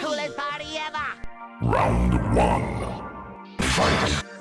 coolest party ever! Round one. Fight!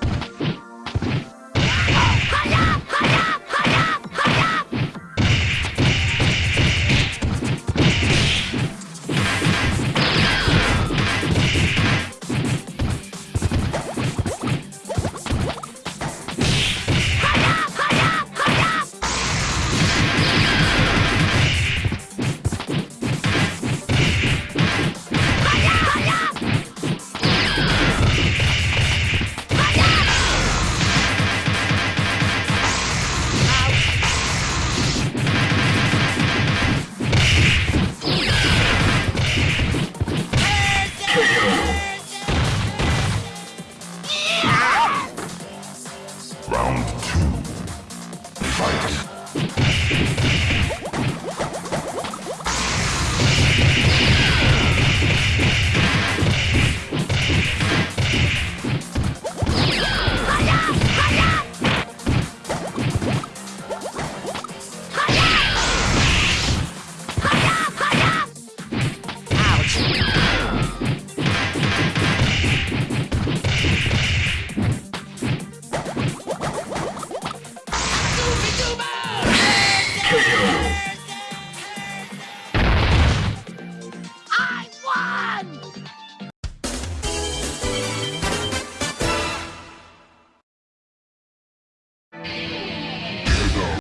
round.